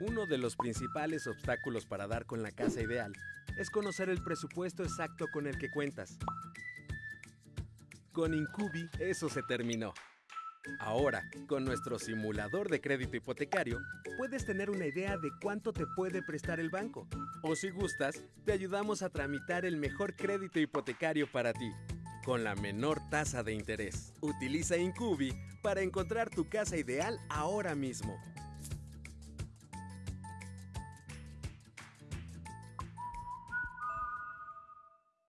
Uno de los principales obstáculos para dar con la casa ideal es conocer el presupuesto exacto con el que cuentas. Con Incubi eso se terminó. Ahora, con nuestro simulador de crédito hipotecario, puedes tener una idea de cuánto te puede prestar el banco. O si gustas, te ayudamos a tramitar el mejor crédito hipotecario para ti, con la menor tasa de interés. Utiliza Incubi para encontrar tu casa ideal ahora mismo.